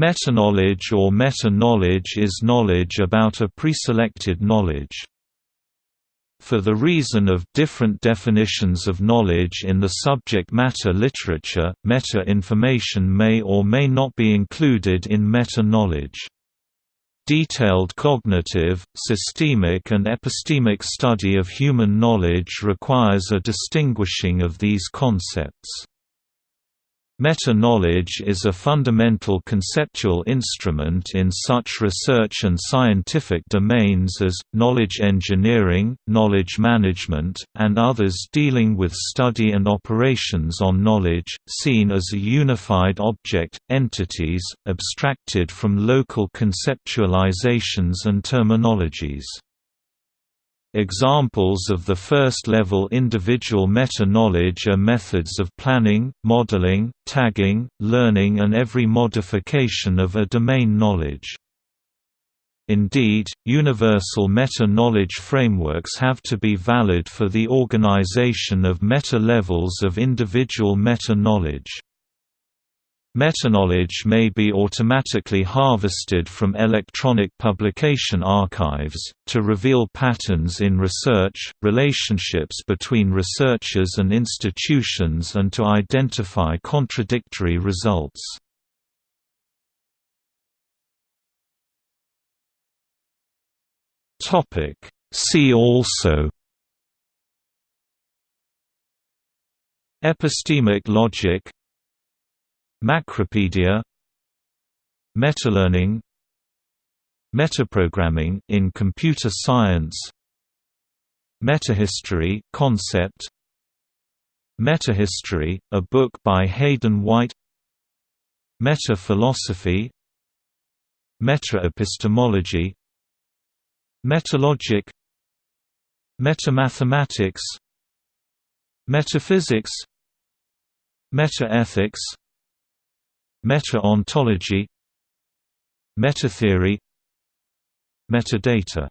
Metaknowledge or meta-knowledge is knowledge about a preselected knowledge. For the reason of different definitions of knowledge in the subject matter literature, meta-information may or may not be included in meta-knowledge. Detailed cognitive, systemic and epistemic study of human knowledge requires a distinguishing of these concepts. Meta-knowledge is a fundamental conceptual instrument in such research and scientific domains as, knowledge engineering, knowledge management, and others dealing with study and operations on knowledge, seen as a unified object, entities, abstracted from local conceptualizations and terminologies. Examples of the first-level individual meta-knowledge are methods of planning, modeling, tagging, learning and every modification of a domain knowledge. Indeed, universal meta-knowledge frameworks have to be valid for the organization of meta-levels of individual meta-knowledge. Metaknowledge may be automatically harvested from electronic publication archives, to reveal patterns in research, relationships between researchers and institutions and to identify contradictory results. See also Epistemic logic Macropedia Metalearning Metaprogramming in computer science Metahistory concept Metahistory, a book by Hayden White Meta-philosophy Meta-epistemology Metalogic Metamathematics Metaphysics Metaethics Meta-ontology Metatheory Metadata